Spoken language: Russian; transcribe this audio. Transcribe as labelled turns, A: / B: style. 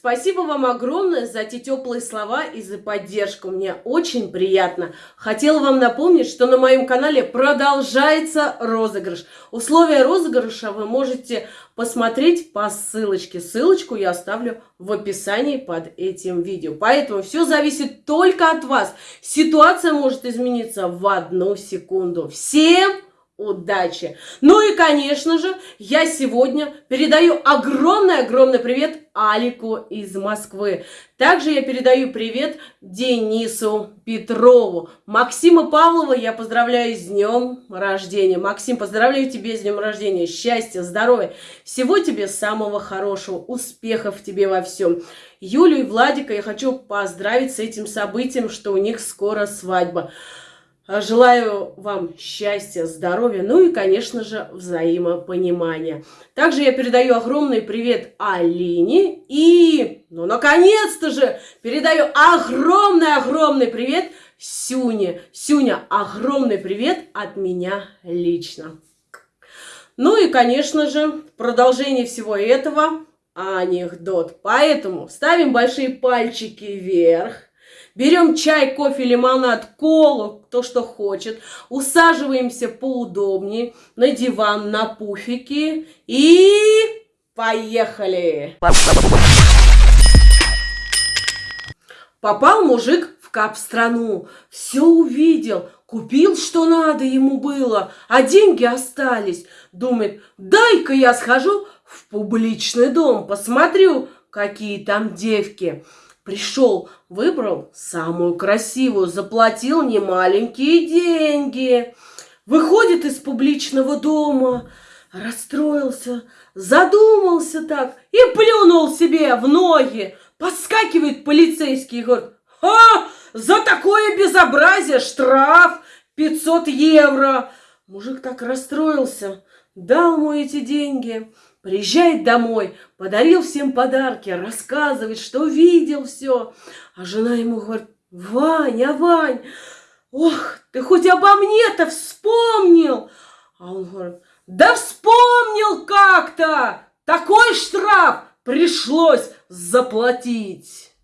A: спасибо вам огромное за эти теплые слова и за поддержку. Мне очень приятно. Хотела вам напомнить, что на моем канале продолжается розыгрыш. Условия розыгрыша вы можете посмотреть по ссылочке. Ссылочку я оставлю в описании под этим видео. Поэтому все зависит только от вас. Ситуация может измениться в одну секунду. Всем удачи. Ну и, конечно же, я сегодня передаю огромный-огромный привет Алику из Москвы. Также я передаю привет Денису Петрову. Максима Павлова я поздравляю с днем рождения. Максим, поздравляю тебя с днем рождения. Счастья, здоровья. Всего тебе самого хорошего. Успехов тебе во всем. Юлю и Владика я хочу поздравить с этим событием, что у них скоро свадьба. А, желаю вам счастья, здоровья, ну и, конечно же, взаимопонимания. Также я передаю огромный привет Алине и, ну, наконец-то же, передаю огромный-огромный привет Сюне. Сюня, огромный привет от меня лично. Ну и, конечно же, в продолжении всего этого анекдот. Поэтому ставим большие пальчики вверх Берем чай, кофе, лимонад, колу, то, что хочет. Усаживаемся поудобнее на диван, на пуфики. И поехали! Попал мужик в кап-страну, все увидел, купил, что надо ему было, а деньги остались. Думает, дай-ка я схожу в публичный дом, посмотрю, какие там девки. Пришел, выбрал самую красивую, заплатил немаленькие деньги. Выходит из публичного дома, расстроился, задумался так и плюнул себе в ноги. Подскакивает полицейский и говорит, «Ха! За такое безобразие штраф 500 евро!» Мужик так расстроился, дал ему эти деньги – Приезжает домой, подарил всем подарки, рассказывает, что видел все. А жена ему говорит, Ваня, Вань, ох, ты хоть обо мне-то вспомнил. А он говорит, да вспомнил как-то, такой штраф пришлось заплатить.